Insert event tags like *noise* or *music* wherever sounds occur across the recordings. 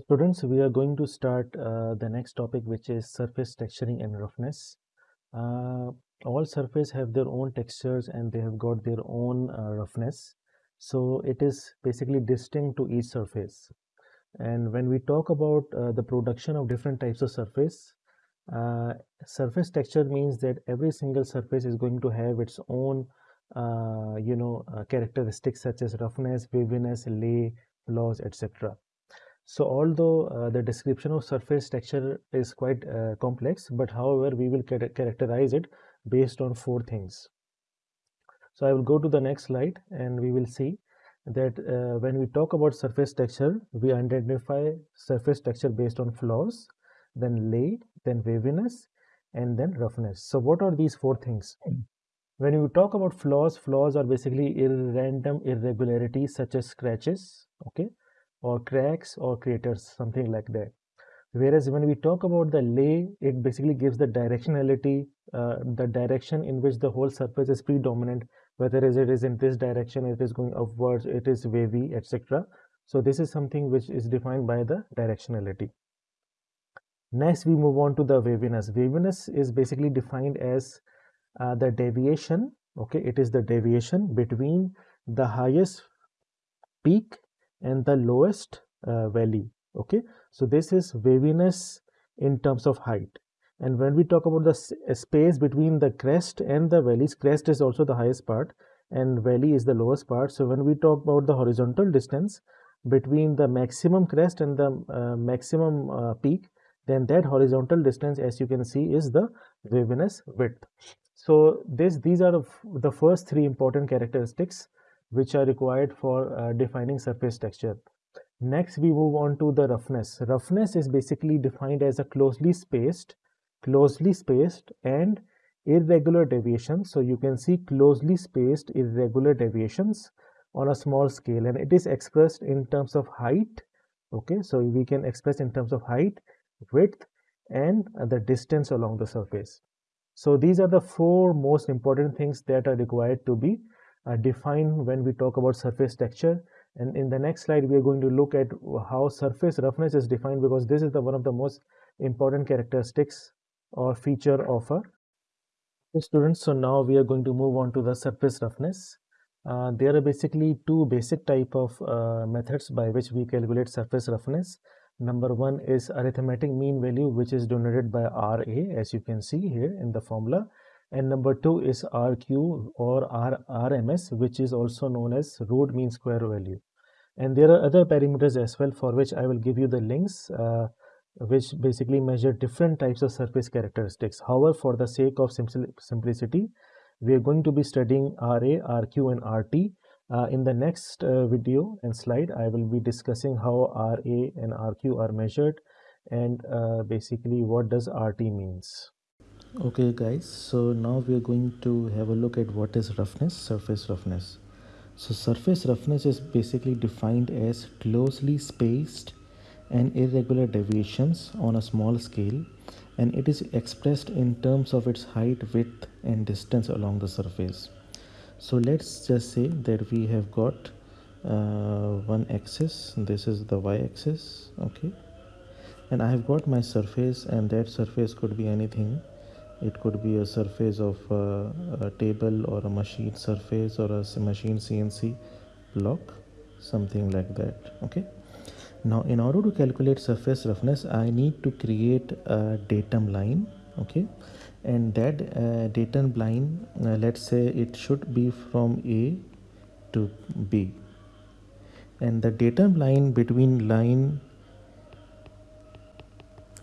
Students, we are going to start uh, the next topic, which is surface texturing and roughness. Uh, all surface have their own textures and they have got their own uh, roughness. So it is basically distinct to each surface. And when we talk about uh, the production of different types of surface, uh, surface texture means that every single surface is going to have its own, uh, you know, characteristics such as roughness, waviness, lay, flaws, etc. So although uh, the description of surface texture is quite uh, complex, but however, we will characterize it based on four things. So I will go to the next slide and we will see that uh, when we talk about surface texture, we identify surface texture based on flaws, then lay, then waviness, and then roughness. So what are these four things? When you talk about flaws, flaws are basically random irregularities such as scratches, okay, or cracks or craters, something like that. Whereas when we talk about the lay, it basically gives the directionality, uh, the direction in which the whole surface is predominant, whether it is in this direction, it is going upwards, it is wavy, etc. So this is something which is defined by the directionality. Next, we move on to the waviness. Waviness is basically defined as uh, the deviation, okay, it is the deviation between the highest peak and the lowest uh, valley okay? So this is waviness in terms of height. And when we talk about the uh, space between the crest and the valleys crest is also the highest part and valley is the lowest part. So when we talk about the horizontal distance between the maximum crest and the uh, maximum uh, peak then that horizontal distance as you can see is the waviness width. So this these are the first three important characteristics which are required for uh, defining surface texture. Next, we move on to the roughness. Roughness is basically defined as a closely spaced, closely spaced and irregular deviation. So you can see closely spaced irregular deviations on a small scale and it is expressed in terms of height. Okay, so we can express in terms of height, width and the distance along the surface. So these are the four most important things that are required to be define when we talk about surface texture. And in the next slide we are going to look at how surface roughness is defined because this is the one of the most important characteristics or feature of a students so now we are going to move on to the surface roughness. Uh, there are basically two basic type of uh, methods by which we calculate surface roughness. Number one is arithmetic mean value which is denoted by ra as you can see here in the formula and number two is RQ or RMS which is also known as root mean square value. And there are other parameters as well for which I will give you the links uh, which basically measure different types of surface characteristics. However for the sake of simplicity we are going to be studying RA, RQ and RT uh, in the next uh, video and slide. I will be discussing how RA and RQ are measured and uh, basically what does RT means okay guys so now we are going to have a look at what is roughness surface roughness. So surface roughness is basically defined as closely spaced and irregular deviations on a small scale and it is expressed in terms of its height width and distance along the surface. So let's just say that we have got uh, one axis this is the y-axis okay? And I have got my surface and that surface could be anything it could be a surface of a, a table or a machine surface or a machine CNC block something like that okay? Now in order to calculate surface roughness I need to create a datum line okay? And that uh, datum line uh, let's say it should be from A to B. And the datum line between line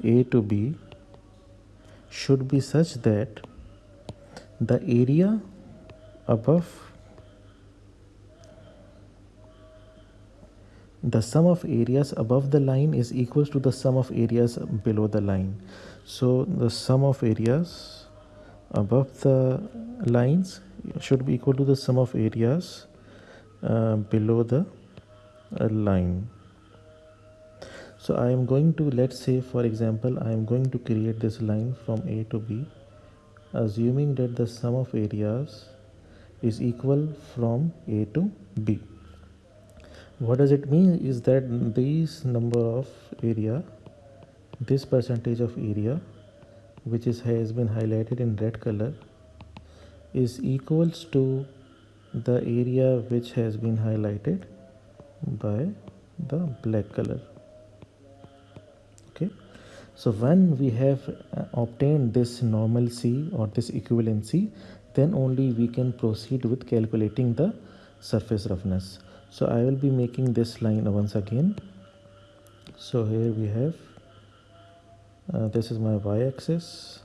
A to B should be such that the area above the sum of areas above the line is equals to the sum of areas below the line. So the sum of areas above the lines should be equal to the sum of areas uh, below the uh, line so I am going to let's say for example I am going to create this line from A to B assuming that the sum of areas is equal from A to B. What does it mean is that this number of area this percentage of area which is has been highlighted in red color is equals to the area which has been highlighted by the black color so when we have uh, obtained this normalcy or this equivalency then only we can proceed with calculating the surface roughness. So I will be making this line once again. So here we have uh, this is my y-axis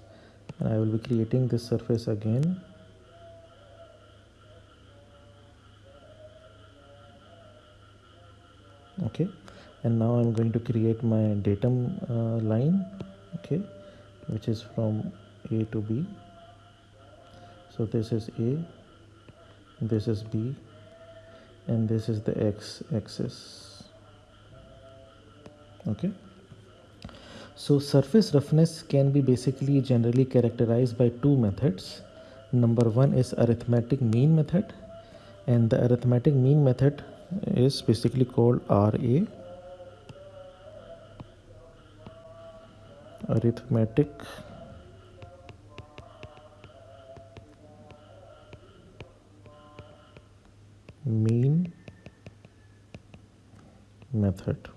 and I will be creating this surface again and now I'm going to create my datum uh, line okay which is from A to B. So this is A this is B and this is the X axis okay. So surface roughness can be basically generally characterized by two methods. Number one is arithmetic mean method and the arithmetic mean method is basically called RA arithmetic. Mean method.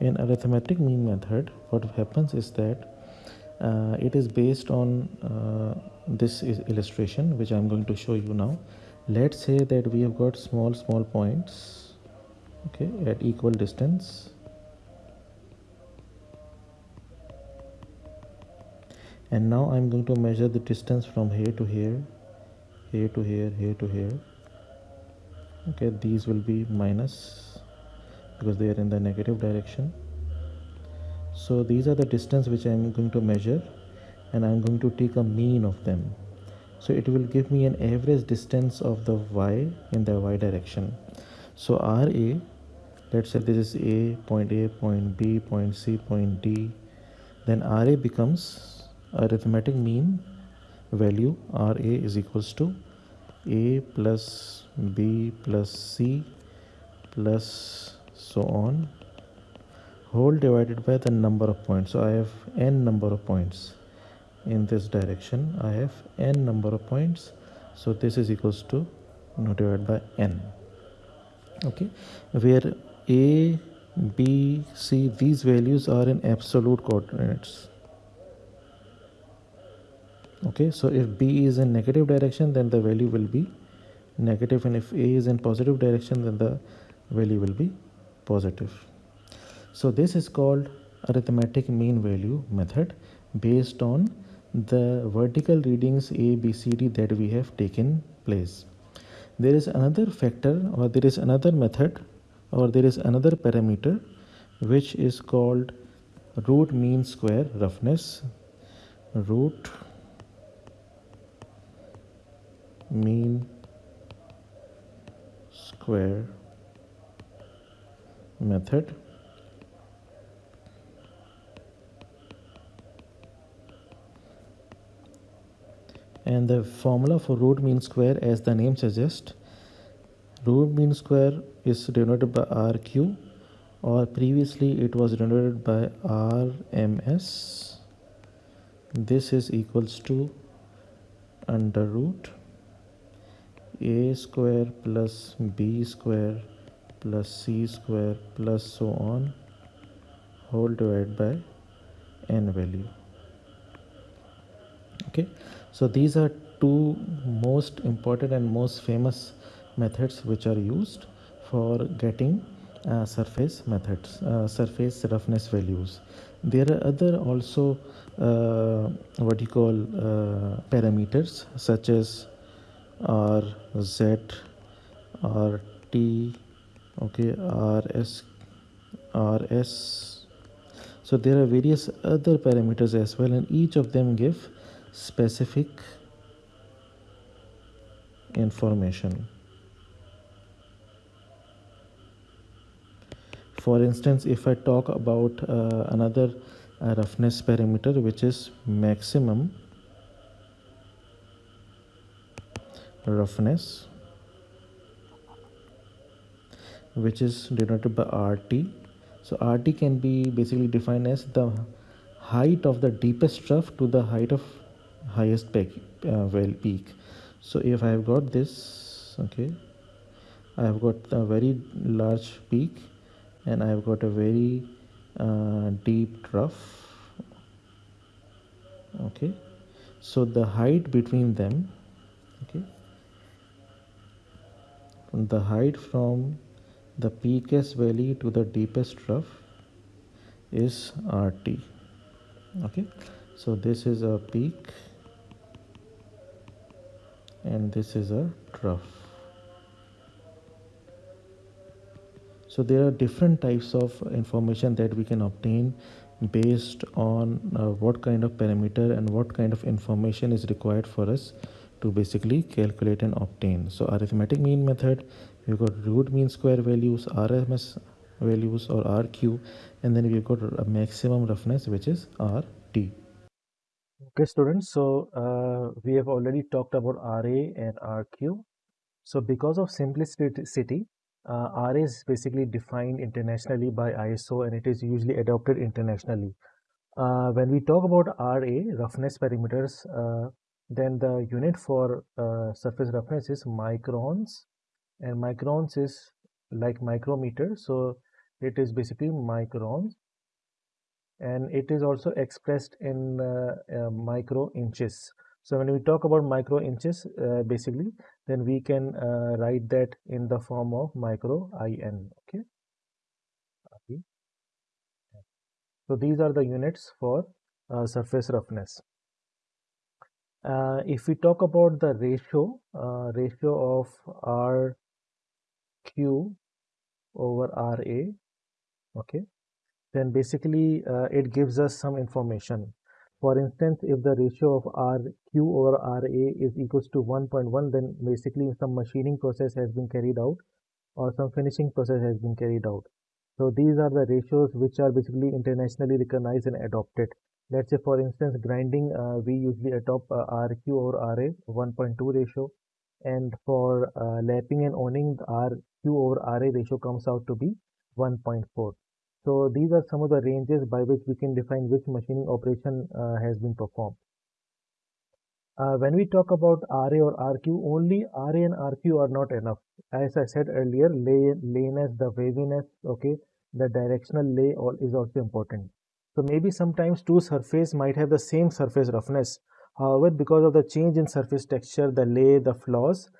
In arithmetic mean method what happens is that uh, it is based on uh, this is illustration which I'm going to show you now. Let's say that we have got small small points okay at equal distance. And now I'm going to measure the distance from here to here here to here here to here. Okay these will be minus because they are in the negative direction. So these are the distance which I'm going to measure and I'm going to take a mean of them. So it will give me an average distance of the y in the y direction. So RA let's say this is A point A point B point C point D. Then RA becomes arithmetic mean value. RA is equals to A plus B plus C plus so on. Whole divided by the number of points. So I have n number of points in this direction. I have n number of points. So this is equals to you know, divided by n. Okay. Where a b c these values are in absolute coordinates okay so if b is in negative direction then the value will be negative and if a is in positive direction then the value will be positive so this is called arithmetic mean value method based on the vertical readings A, B, C, D that we have taken place. There is another factor or there is another method or there is another parameter which is called root mean square roughness. Root mean square method. And the formula for root mean square as the name suggests root mean square is denoted by rq or previously it was denoted by rms this is equals to under root a square plus b square plus c square plus so on whole divided by n value. Okay. So these are two most important and most famous methods which are used for getting uh, surface methods uh, surface roughness values there are other also uh, what you call uh, parameters such as r z r t okay r s r s so there are various other parameters as well and each of them give specific information. For instance, if I talk about uh, another uh, roughness parameter which is maximum roughness which is denoted by RT. So RT can be basically defined as the height of the deepest trough to the height of highest peak, uh, well peak. So if I have got this, okay, I have got a very large peak and I have got a very uh, deep trough. Okay. So the height between them okay the height from the peakest valley to the deepest trough is RT okay. So this is a peak and this is a trough so there are different types of information that we can obtain based on uh, what kind of parameter and what kind of information is required for us to basically calculate and obtain. So arithmetic mean method, we've got root mean square values, RMS values or RQ, and then we've got a maximum roughness which is RT. Okay students, so uh, we have already talked about RA and RQ. So because of simplicity, uh, RA is basically defined internationally by ISO and it is usually adopted internationally. Uh, when we talk about RA, roughness parameters, uh, then the unit for uh, surface roughness is microns and microns is like micrometer. So it is basically microns and it is also expressed in uh, uh, micro inches. So when we talk about micro inches, basically, then we can uh, write that in the form of micro in. Okay. So these are the units for uh, surface roughness. Uh, if we talk about the ratio, uh, ratio of RQ over RA, okay, then basically uh, it gives us some information for instance, if the ratio of RQ over RA is equals to 1.1, then basically some machining process has been carried out or some finishing process has been carried out. So these are the ratios which are basically internationally recognized and adopted. Let's say for instance, grinding, uh, we usually adopt uh, RQ over RA 1.2 ratio. And for uh, lapping and honing, RQ over RA ratio comes out to be 1.4. So these are some of the ranges by which we can define which machining operation uh, has been performed. Uh, when we talk about RA or RQ, only RA and RQ are not enough. As I said earlier, lay, layness, the waviness, okay, the directional lay all is also important. So maybe sometimes two surface might have the same surface roughness. However, because of the change in surface texture, the lay, the flaws,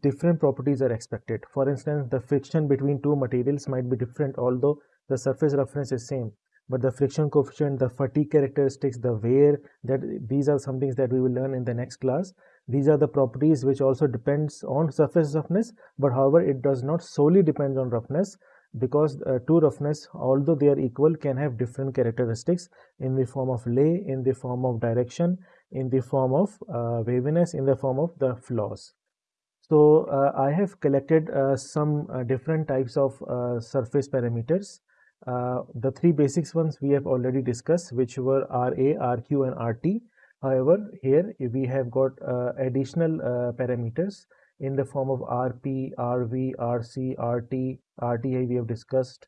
different properties are expected. For instance, the friction between two materials might be different, although the surface roughness is same but the friction coefficient the fatigue characteristics the wear that these are some things that we will learn in the next class. These are the properties which also depends on surface roughness but however it does not solely depend on roughness because uh, two roughness although they are equal can have different characteristics in the form of lay in the form of direction in the form of uh, waviness in the form of the flaws. So uh, i have collected uh, some uh, different types of uh, surface parameters uh, the three basics ones we have already discussed which were RA, RQ and RT. However, here we have got uh, additional uh, parameters in the form of RP, RV, RC, RT, RTI we have discussed,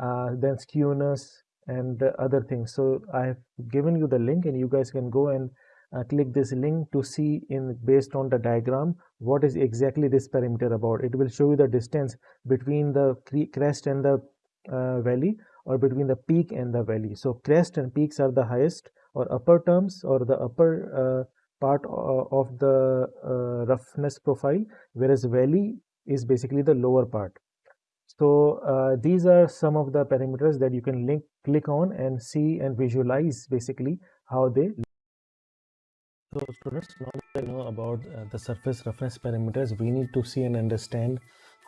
uh, then skewness and other things. So I have given you the link and you guys can go and uh, click this link to see in based on the diagram what is exactly this parameter about. It will show you the distance between the crest and the uh, valley or between the peak and the valley. So crest and peaks are the highest or upper terms or the upper uh, part of the uh, roughness profile whereas valley is basically the lower part. So uh, these are some of the parameters that you can link click on and see and visualize basically how they so students now that know about uh, the surface roughness parameters we need to see and understand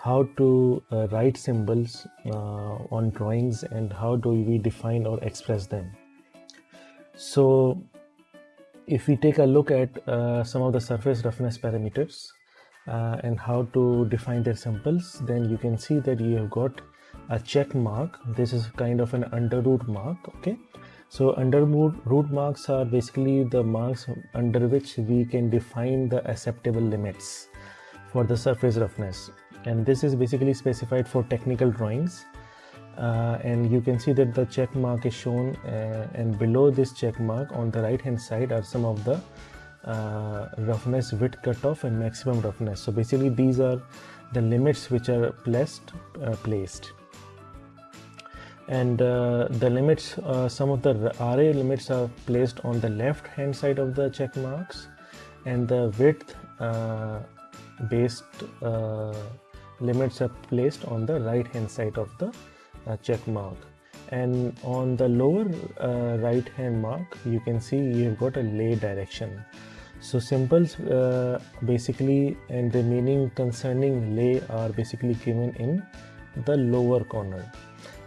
how to uh, write symbols uh, on drawings and how do we define or express them. So if we take a look at uh, some of the surface roughness parameters uh, and how to define their symbols, then you can see that you have got a check mark. This is kind of an under root mark, okay? So under root marks are basically the marks under which we can define the acceptable limits for the surface roughness and this is basically specified for technical drawings. Uh, and you can see that the check mark is shown uh, and below this check mark on the right hand side are some of the uh, roughness width cutoff and maximum roughness. So basically these are the limits which are placed uh, placed. And uh, the limits uh, some of the RA limits are placed on the left hand side of the check marks. And the width based limits are placed on the right hand side of the uh, check mark. And on the lower uh, right hand mark you can see you've got a lay direction. So symbols uh, basically and the meaning concerning lay are basically given in the lower corner.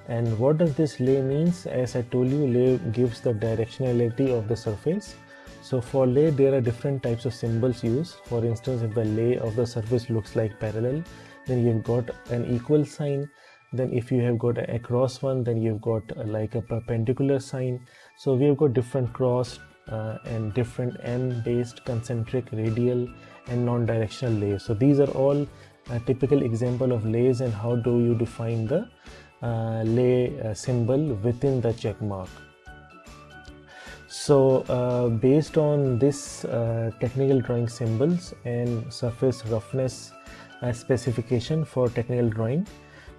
And what does this lay means? As i told you lay gives the directionality of the surface. So for lay there are different types of symbols used. For instance if the lay of the surface looks like parallel then you've got an equal sign. Then if you have got a cross one then you've got uh, like a perpendicular sign. So we have got different cross uh, and different m based concentric radial and non-directional lays so these are all a typical example of lays and how do you define the uh, lay uh, symbol within the check mark. So uh, based on this uh, technical drawing symbols and surface roughness specification for technical drawing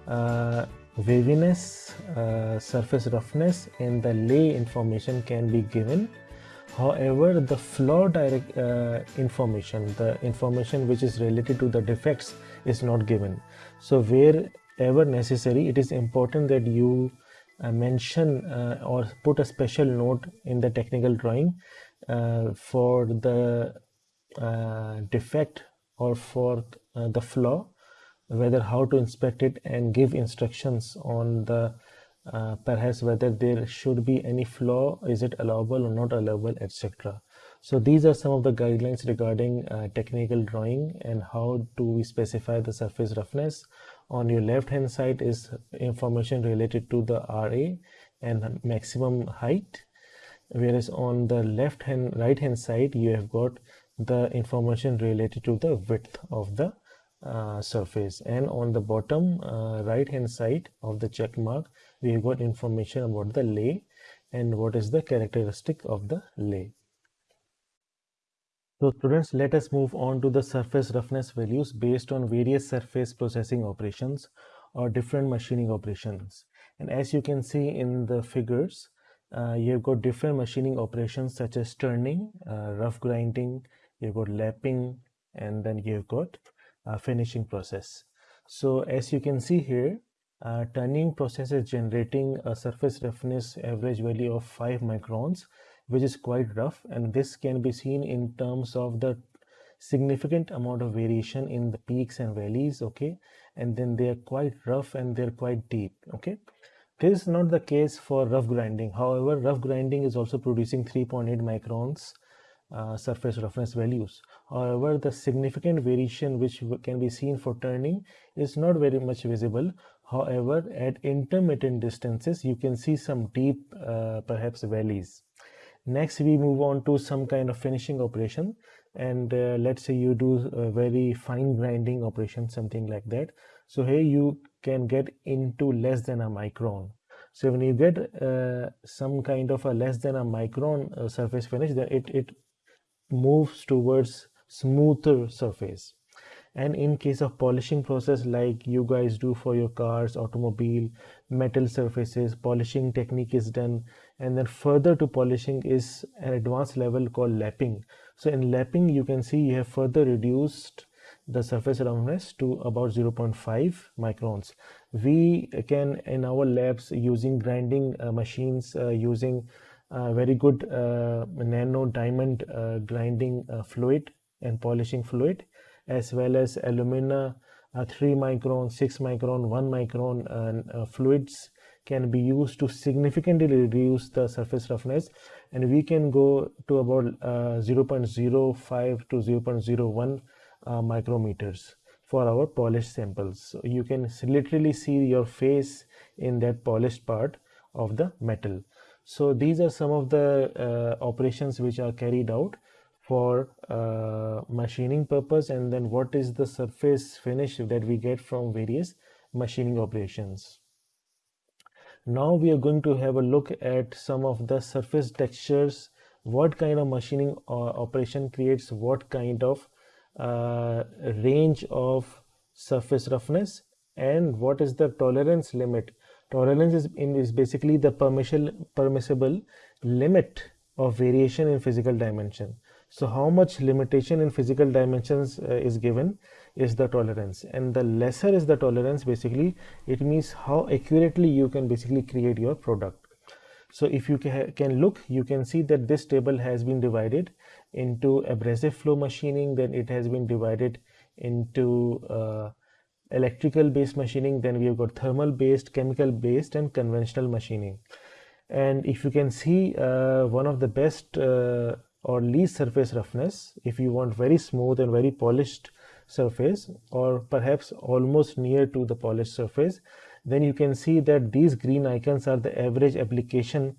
uh, waviness, uh, surface roughness and the lay information can be given. However, the flaw direct uh, information, the information which is related to the defects is not given. So wherever necessary, it is important that you uh, mention uh, or put a special note in the technical drawing uh, for the defect or for the flaw whether how to inspect it and give instructions on the uh, perhaps whether there should be any flaw is it allowable or not allowable etc so these are some of the guidelines regarding uh, technical drawing and how do we specify the surface roughness. On your left hand side is information related to the RA and maximum height whereas on the left hand right hand side you have got the information related to the width of the uh, surface and on the bottom uh, right hand side of the check mark we have got information about the lay and what is the characteristic of the lay. So students let us move on to the surface roughness values based on various surface processing operations or different machining operations and as you can see in the figures uh, you've got different machining operations such as turning, uh, rough grinding, you've got lapping and then you've got uh, finishing process. So as you can see here, uh, turning process is generating a surface roughness average value of 5 microns, which is quite rough and this can be seen in terms of the significant amount of variation in the peaks and valleys okay? And then they are quite rough and they're quite deep okay? This is not the case for rough grinding. However rough grinding is also producing 3.8 microns uh, surface roughness values. However, the significant variation which can be seen for turning is not very much visible. However, at intermittent distances, you can see some deep, uh, perhaps valleys. Next, we move on to some kind of finishing operation. And uh, let's say you do a very fine grinding operation, something like that. So here you can get into less than a micron. So when you get uh, some kind of a less than a micron uh, surface finish, then it, it moves towards smoother surface. And in case of polishing process like you guys do for your cars automobile metal surfaces polishing technique is done. And then further to polishing is an advanced level called lapping. So in lapping you can see you have further reduced the surface roughness to about 0.5 microns. We can in our labs using grinding uh, machines uh, using very good uh, nano diamond uh, grinding fluid and polishing fluid as well as alumina 3 micron 6 micron 1 micron fluids can be used to significantly reduce the surface roughness. And we can go to about uh, 0.05 to 0.01 uh, micrometers for our polished samples. So you can literally see your face in that polished part of the metal so these are some of the uh, operations which are carried out for uh, machining purpose and then what is the surface finish that we get from various machining operations. Now we are going to have a look at some of the surface textures, what kind of machining uh, operation creates what kind of uh, range of surface roughness and what is the tolerance limit. Tolerance is, in, is basically the permissible limit of variation in physical dimension. So how much limitation in physical dimensions uh, is given is the tolerance and the lesser is the tolerance basically it means how accurately you can basically create your product. So if you can look you can see that this table has been divided into abrasive flow machining then it has been divided into uh, electrical based machining then we have got thermal based chemical based and conventional machining. And if you can see uh, one of the best uh, or least surface roughness if you want very smooth and very polished surface or perhaps almost near to the polished surface then you can see that these green icons are the average application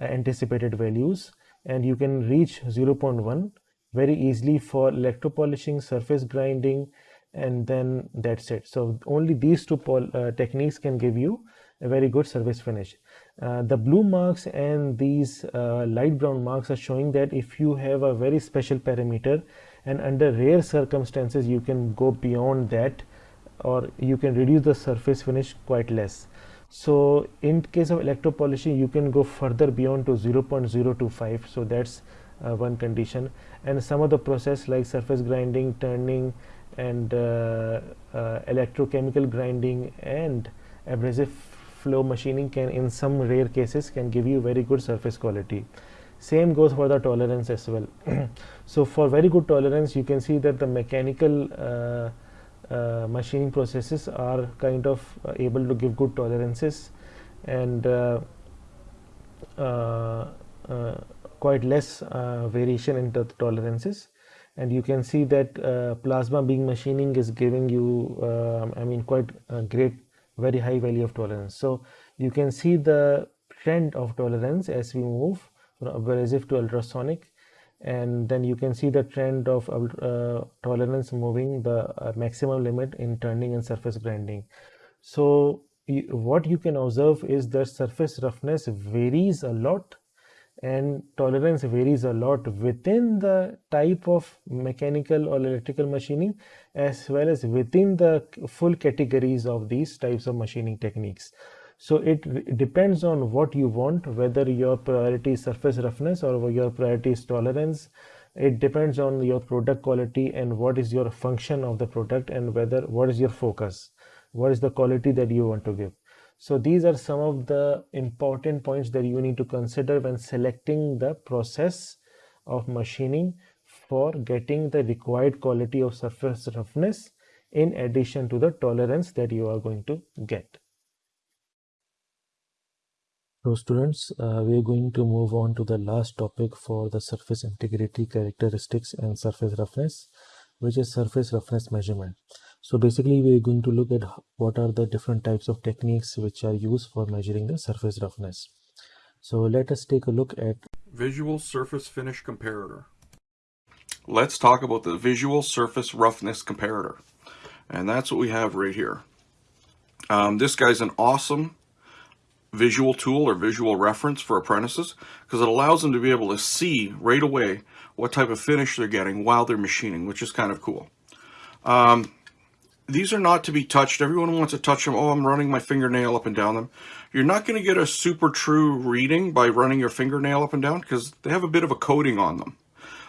uh, anticipated values. And you can reach 0.1 very easily for electropolishing surface grinding and then that's it. So only these two uh, techniques can give you a very good surface finish. Uh, the blue marks and these uh, light brown marks are showing that if you have a very special parameter and under rare circumstances you can go beyond that or you can reduce the surface finish quite less. So in case of electro polishing you can go further beyond to 0.025 so that's uh, one condition. And some of the process like surface grinding turning and uh, uh, electrochemical grinding and abrasive flow machining can in some rare cases can give you very good surface quality. Same goes for the tolerance as well. *clears throat* So for very good tolerance you can see that the mechanical uh, uh, machining processes are kind of uh, able to give good tolerances and uh, quite less variation in the tolerances and you can see that plasma beam machining is giving you I mean quite a great very high value of tolerance. So you can see the trend of tolerance as we move from abrasive to ultrasonic. And then you can see the trend of uh, tolerance moving the uh, maximum limit in turning and surface grinding. So what you can observe is that surface roughness varies a lot and tolerance varies a lot within the type of mechanical or electrical machining as well as within the full categories of these types of machining techniques. So it depends on what you want, whether your priority is surface roughness or your priority is tolerance. It depends on your product quality and what is your function of the product and whether what is your focus, what is the quality that you want to give. So these are some of the important points that you need to consider when selecting the process of machining for getting the required quality of surface roughness in addition to the tolerance that you are going to get. So students, uh, we are going to move on to the last topic for the surface integrity characteristics and surface roughness, which is surface roughness measurement. So basically we're going to look at what are the different types of techniques which are used for measuring the surface roughness. So let us take a look at Visual Surface Finish Comparator. Let's talk about the Visual Surface Roughness Comparator. And that's what we have right here. Um, this guy's an awesome visual tool or visual reference for apprentices because it allows them to be able to see right away what type of finish they're getting while they're machining, which is kind of cool. Um, these are not to be touched. Everyone wants to touch them. Oh, I'm running my fingernail up and down them. You're not going to get a super true reading by running your fingernail up and down because they have a bit of a coating on them.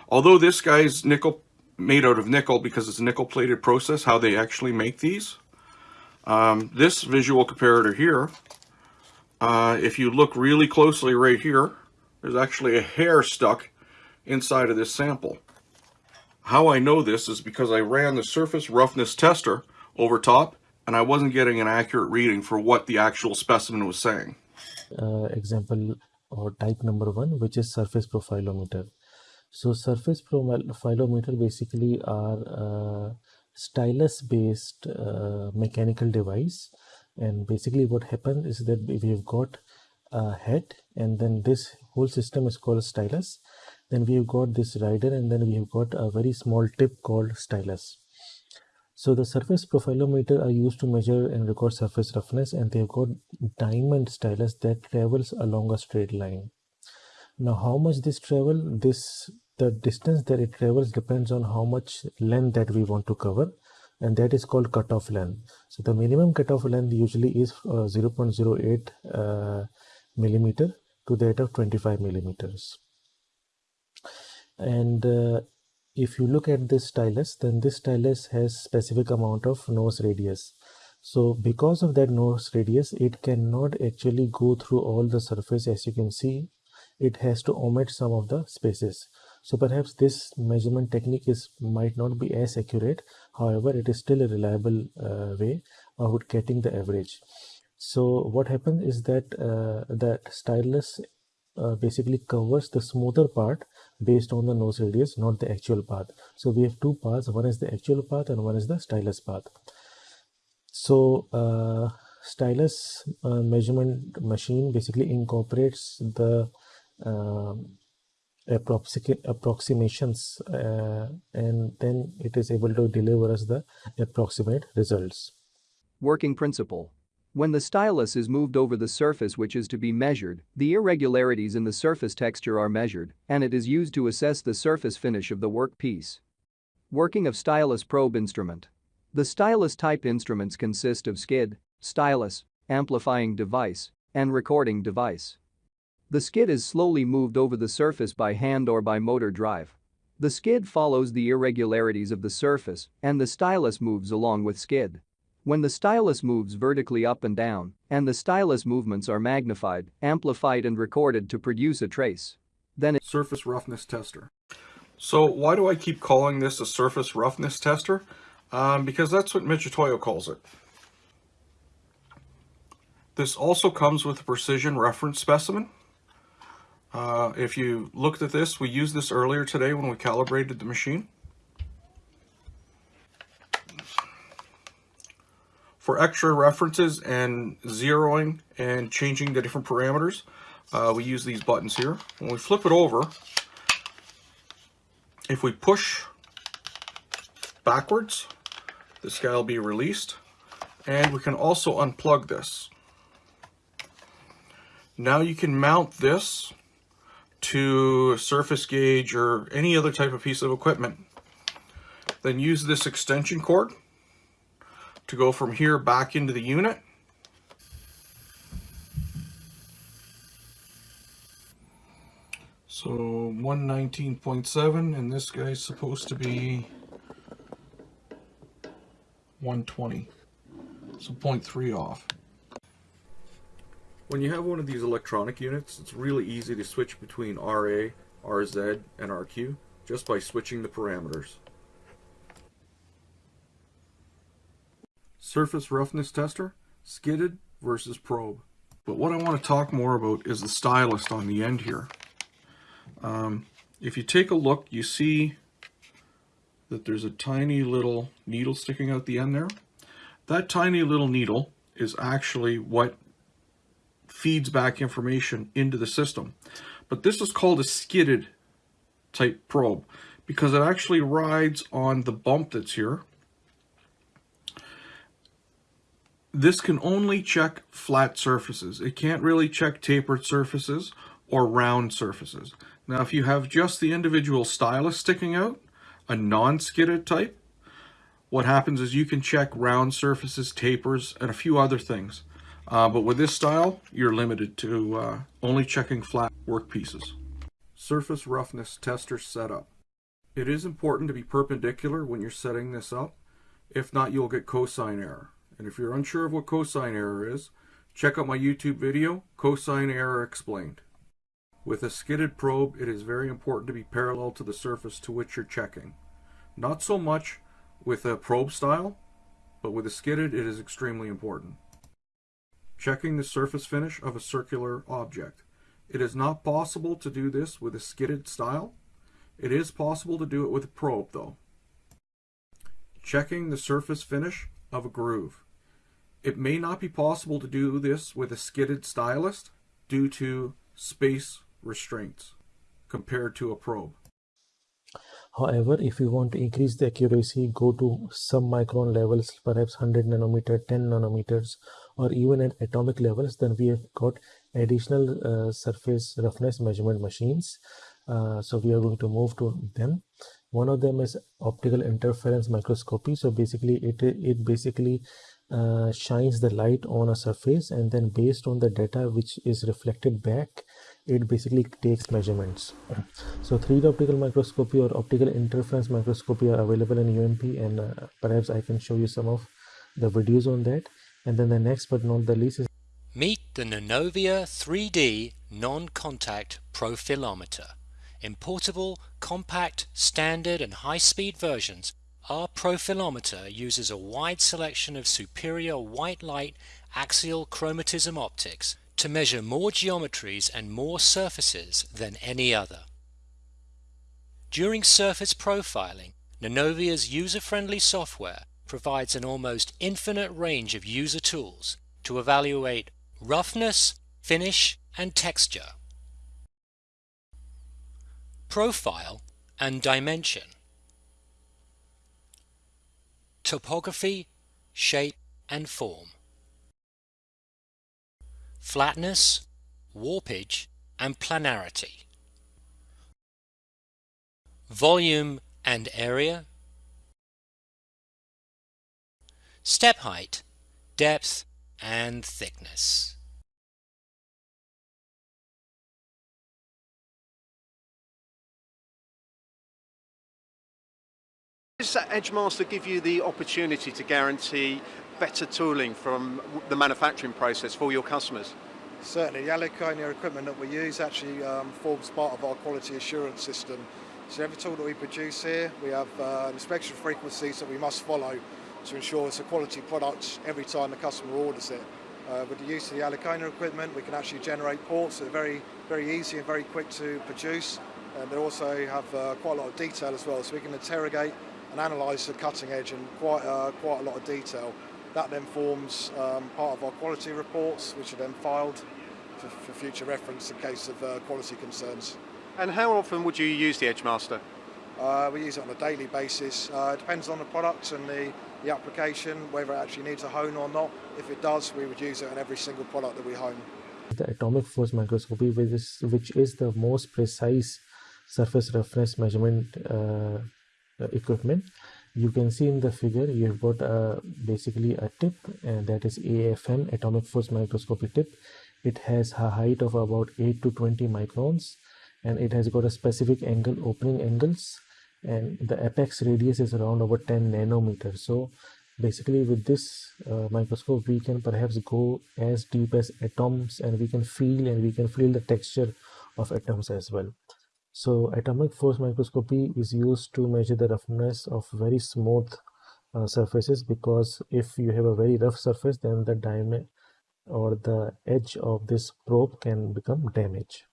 Although this guy's nickel made out of nickel because it's a nickel plated process, how they actually make these. Um, this visual comparator here, uh, if you look really closely right here, there's actually a hair stuck inside of this sample. How I know this is because I ran the surface roughness tester over top and I wasn't getting an accurate reading for what the actual specimen was saying. Uh, example or type number one, which is surface profilometer. So surface profilometer basically are uh, stylus based uh, mechanical device and basically what happens is that we've got a head and then this whole system is called stylus then we've got this rider and then we have got a very small tip called stylus so the surface profilometer are used to measure and record surface roughness and they've got diamond stylus that travels along a straight line. Now how much this travel, this the distance that it travels depends on how much length that we want to cover and that is called cutoff length. So the minimum cutoff length usually is uh, 0.08 uh, millimeter to that of 25 millimeters. And uh, if you look at this stylus then this stylus has specific amount of nose radius. So because of that nose radius it cannot actually go through all the surface. As you can see it has to omit some of the spaces. So perhaps this measurement technique is might not be as accurate. However it is still a reliable uh, way of getting the average. So what happens is that uh, that stylus uh, basically covers the smoother part based on the nose radius not the actual path so we have two paths one is the actual path and one is the stylus path so uh, stylus uh, measurement machine basically incorporates the uh, approximations uh, and then it is able to deliver us the approximate results. Working principle when the stylus is moved over the surface which is to be measured, the irregularities in the surface texture are measured, and it is used to assess the surface finish of the workpiece. Working of stylus probe instrument. The stylus type instruments consist of skid, stylus, amplifying device, and recording device. The skid is slowly moved over the surface by hand or by motor drive. The skid follows the irregularities of the surface and the stylus moves along with skid. When the stylus moves vertically up and down, and the stylus movements are magnified, amplified and recorded to produce a trace, then surface roughness tester. So why do I keep calling this a surface roughness tester? Um, because that's what Mitutoyo calls it. This also comes with a precision reference specimen. Uh, if you looked at this, we used this earlier today when we calibrated the machine. For extra references and zeroing and changing the different parameters, uh, we use these buttons here. When we flip it over, if we push backwards, this guy will be released. And we can also unplug this. Now you can mount this to a surface gauge or any other type of piece of equipment. Then use this extension cord to go from here back into the unit. So 119.7 and this guy's supposed to be 120. So 0.3 off. When you have one of these electronic units, it's really easy to switch between RA, RZ, and RQ just by switching the parameters. Surface roughness tester, skidded versus probe. But what I want to talk more about is the stylus on the end here. Um, if you take a look, you see that there's a tiny little needle sticking out the end there. That tiny little needle is actually what feeds back information into the system. But this is called a skidded type probe because it actually rides on the bump that's here this can only check flat surfaces. It can't really check tapered surfaces or round surfaces. Now, if you have just the individual stylus sticking out, a non-skidded type, what happens is you can check round surfaces, tapers, and a few other things. Uh, but with this style, you're limited to uh, only checking flat work pieces. Surface roughness tester setup. It is important to be perpendicular when you're setting this up. If not, you'll get cosine error. And if you're unsure of what cosine error is, check out my YouTube video, Cosine Error Explained. With a skidded probe, it is very important to be parallel to the surface to which you're checking. Not so much with a probe style, but with a skidded, it is extremely important. Checking the surface finish of a circular object. It is not possible to do this with a skidded style. It is possible to do it with a probe, though. Checking the surface finish of a groove. It may not be possible to do this with a skidded stylus due to space restraints. compared to a probe. However, if you want to increase the accuracy, go to some micron levels, perhaps 100 nanometer, 10 nanometers, or even at atomic levels, then we have got additional uh, surface roughness measurement machines. Uh, so we are going to move to them. One of them is optical interference microscopy. So basically, it it basically uh, shines the light on a surface, and then based on the data which is reflected back, it basically takes measurements so 3d optical microscopy or optical interference microscopy are available in ump and uh, perhaps i can show you some of the videos on that and then the next but not the least is Meet the Nanovea 3D non-contact profilometer. In portable, compact, standard and high-speed versions, our profilometer uses a wide selection of superior white light axial chromatism optics to measure more geometries and more surfaces than any other. During surface profiling, Nanovea's user-friendly software provides an almost infinite range of user tools to evaluate roughness, finish and texture. Profile and dimension. Topography, shape and form. Flatness, warpage and planarity. Volume and area. Step height, depth and thickness. Does Edgemaster give you the opportunity to guarantee better tooling from the manufacturing process for your customers? Certainly, the Alicona equipment that we use actually um, forms part of our quality assurance system. So every tool that we produce here, we have uh, inspection frequencies that we must follow to ensure it's a quality product every time the customer orders it. Uh, with the use of the Alicona equipment, we can actually generate ports that are very, very easy and very quick to produce. And they also have uh, quite a lot of detail as well, so we can interrogate and analyse the cutting edge in quite, uh, quite a lot of detail. That then forms um, part of our quality reports, which are then filed for, for future reference in case of uh, quality concerns. And how often would you use the Edgemaster? Uh, we use it on a daily basis. Uh, it depends on the product and the, the application, whether it actually needs a hone or not. If it does, we would use it on every single product that we hone. the atomic force microscopy which is, which is the most precise surface roughness measurement uh, equipment. You can see in the figure you've got uh, basically a tip and that is AFM atomic force microscopy tip. It has a height of about 8 to 20 microns and it has got a specific angle opening angles and the apex radius is around about 10 nanometers. So basically with this uh, microscope we can perhaps go as deep as atoms and we can feel and we can feel the texture of atoms as well so atomic force microscopy is used to measure the roughness of very smooth uh, surfaces because if you have a very rough surface then the diameter or the edge of this probe can become damaged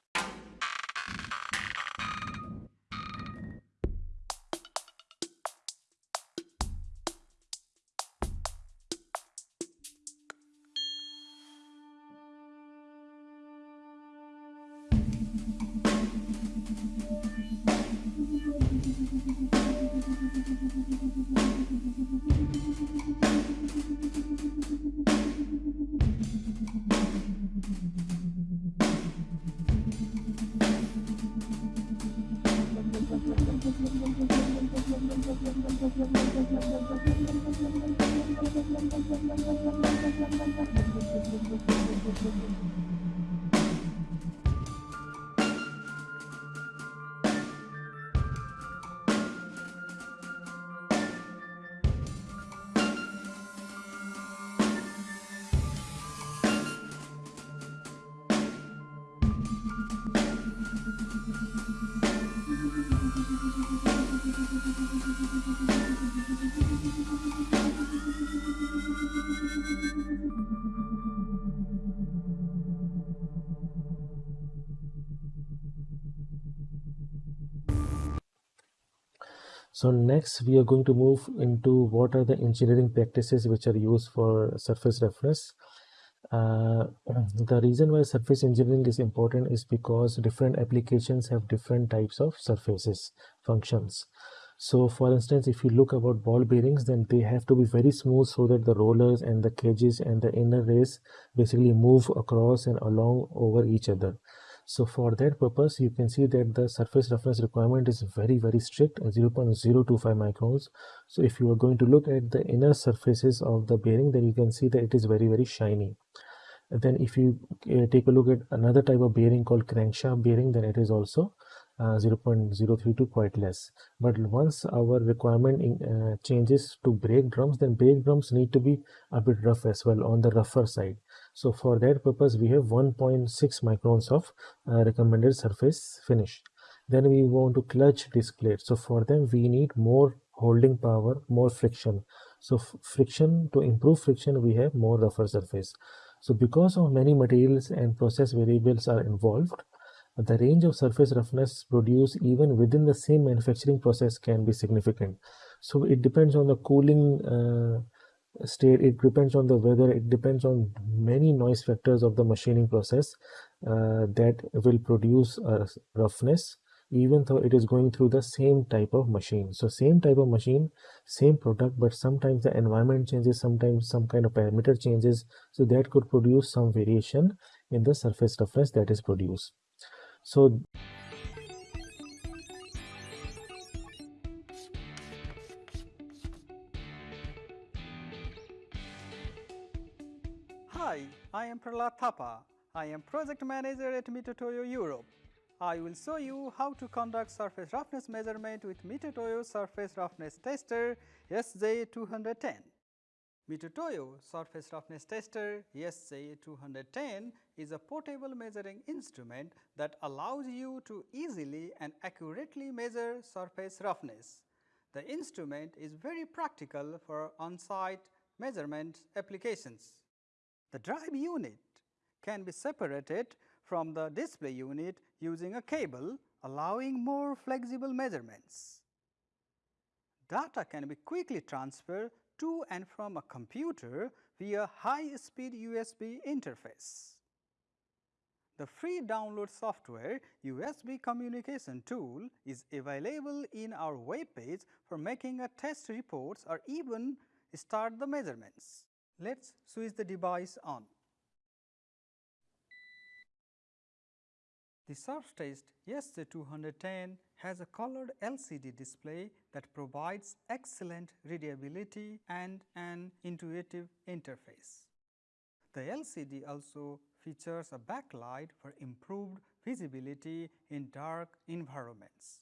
So next we are going to move into what are the engineering practices which are used for surface reference. Uh, *clears throat* the reason why surface engineering is important is because different applications have different types of surfaces functions. So for instance, if you look about ball bearings, then they have to be very smooth so that the rollers and the cages and the inner race basically move across and along over each other. So for that purpose, you can see that the surface roughness requirement is very, very strict 0.025 microns. So if you are going to look at the inner surfaces of the bearing, then you can see that it is very, very shiny. And then if you uh, take a look at another type of bearing called crankshaft bearing, then it is also uh, 0.032 quite less. But once our requirement in, uh, changes to brake drums, then brake drums need to be a bit rough as well on the rougher side. So for that purpose, we have 1.6 microns of uh, recommended surface finish. Then we want to clutch disc plate. So for them, we need more holding power, more friction. So friction, to improve friction, we have more rougher surface. So because of many materials and process variables are involved, the range of surface roughness produced even within the same manufacturing process can be significant. So it depends on the cooling uh, state it depends on the weather it depends on many noise factors of the machining process uh, that will produce a roughness even though it is going through the same type of machine. So same type of machine same product but sometimes the environment changes sometimes some kind of parameter changes so that could produce some variation in the surface roughness that is produced. So I am Prahlad Thapa. I am project manager at Mitutoyo Europe. I will show you how to conduct surface roughness measurement with Mitutoyo surface roughness tester SJ210. Mitutoyo surface roughness tester SJ210 is a portable measuring instrument that allows you to easily and accurately measure surface roughness. The instrument is very practical for on-site measurement applications. The drive unit can be separated from the display unit using a cable allowing more flexible measurements. Data can be quickly transferred to and from a computer via high-speed USB interface. The free download software USB communication tool is available in our web page for making a test reports or even start the measurements. Let us switch the device on. The Surftest SJ210 has a colored LCD display that provides excellent readability and an intuitive interface. The LCD also features a backlight for improved visibility in dark environments.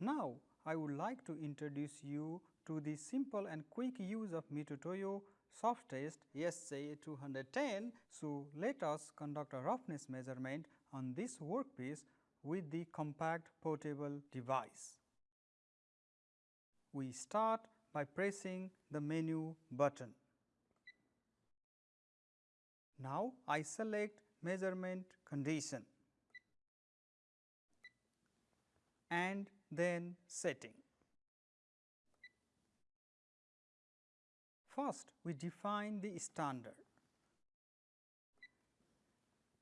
Now, I would like to introduce you to the simple and quick use of Mitutoyo Surftest SJ210. So, let us conduct a roughness measurement on this workpiece with the compact portable device. We start by pressing the menu button. Now, I select measurement condition and then setting. First, we define the standard.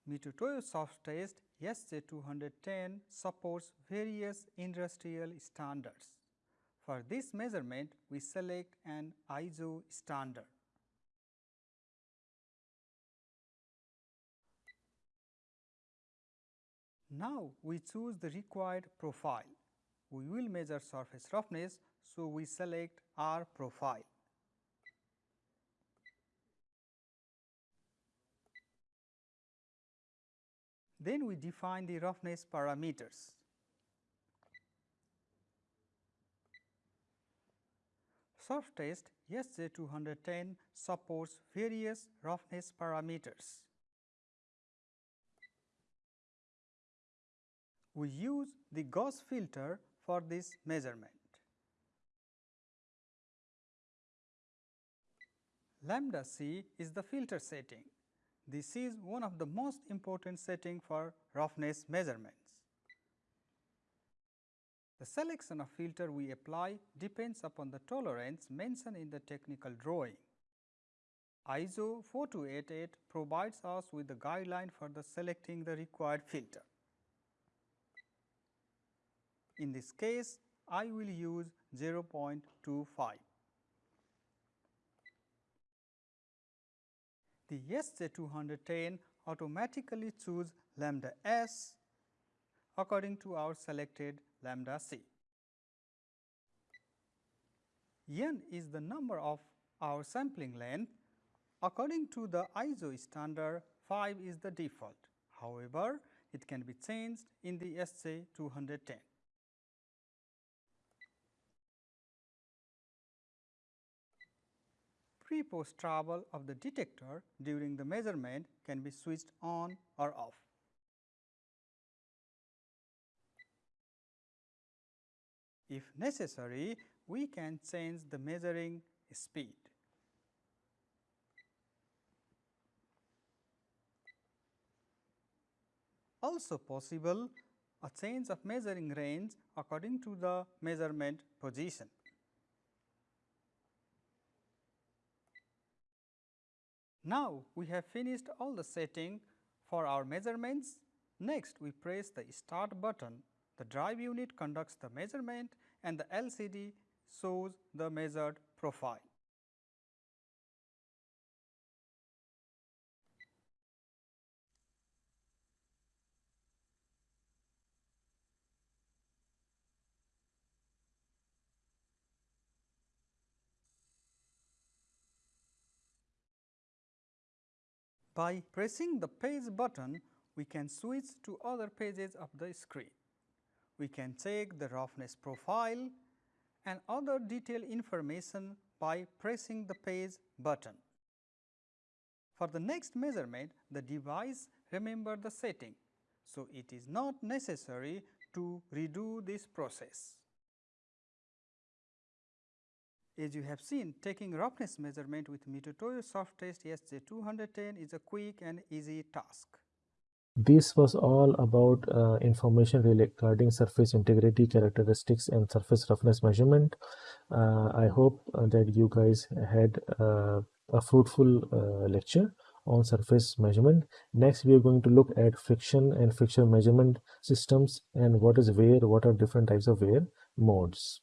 Mitutoyo Surftest SJ210 supports various industrial standards. For this measurement, we select an ISO standard. Now, we choose the required profile. We will measure surface roughness, so we select R profile. Then we define the roughness parameters. Surftest SJ210 supports various roughness parameters. We use the Gauss filter for this measurement. Lambda C is the filter setting. This is one of the most important setting for roughness measurements. The selection of filter we apply depends upon the tolerance mentioned in the technical drawing. ISO 4288 provides us with the guideline for the selecting the required filter. In this case, I will use 0.25. The SJ210 automatically choose lambda s according to our selected lambda c. n is the number of our sampling length. According to the ISO standard, 5 is the default. However, it can be changed in the SJ210. Pre-post travel of the detector during the measurement can be switched on or off. If necessary, we can change the measuring speed. Also possible a change of measuring range according to the measurement position. Now, we have finished all the setting for our measurements. Next, we press the start button. The drive unit conducts the measurement and the LCD shows the measured profile. By pressing the page button, we can switch to other pages of the screen. We can check the roughness profile and other detailed information by pressing the page button. For the next measurement, the device remember the setting, so it is not necessary to redo this process. As you have seen, taking roughness measurement with Mitutoyo Surftest SJ210 is a quick and easy task. This was all about uh, information regarding surface integrity characteristics and surface roughness measurement. Uh, I hope uh, that you guys had uh, a fruitful uh, lecture on surface measurement. Next, we are going to look at friction and friction measurement systems and what is wear, what are different types of wear modes.